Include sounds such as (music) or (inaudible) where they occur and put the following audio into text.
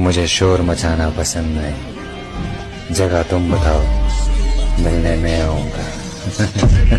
मुझे शोर मचाना पसंद नहीं। जगह तुम बताओ मिलने में आऊँगा। (laughs)